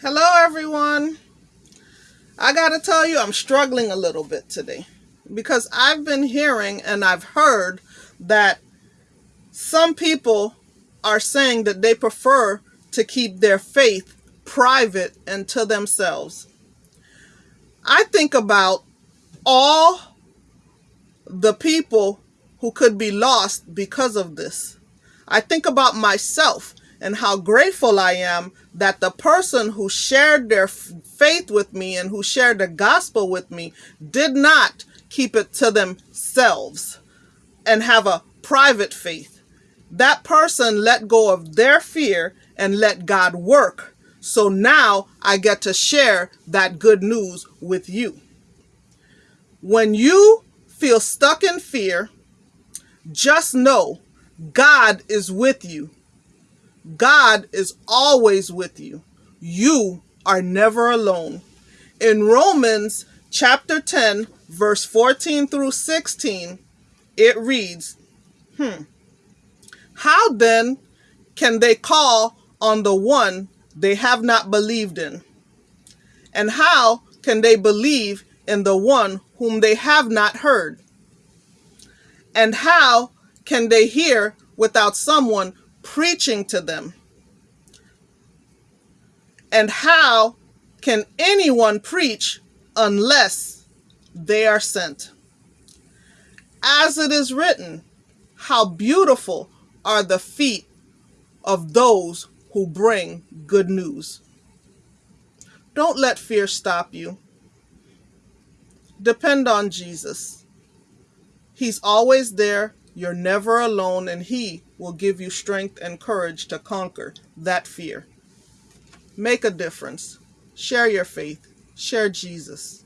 Hello, everyone. I got to tell you, I'm struggling a little bit today because I've been hearing and I've heard that some people are saying that they prefer to keep their faith private and to themselves. I think about all the people who could be lost because of this. I think about myself and how grateful I am that the person who shared their faith with me and who shared the gospel with me did not keep it to themselves and have a private faith. That person let go of their fear and let God work. So now I get to share that good news with you. When you feel stuck in fear, just know God is with you God is always with you. You are never alone. In Romans chapter 10, verse 14 through 16, it reads, Hmm. How then can they call on the one they have not believed in? And how can they believe in the one whom they have not heard? And how can they hear without someone preaching to them? And how can anyone preach unless they are sent? As it is written, how beautiful are the feet of those who bring good news. Don't let fear stop you. Depend on Jesus. He's always there you're never alone, and He will give you strength and courage to conquer that fear. Make a difference. Share your faith. Share Jesus.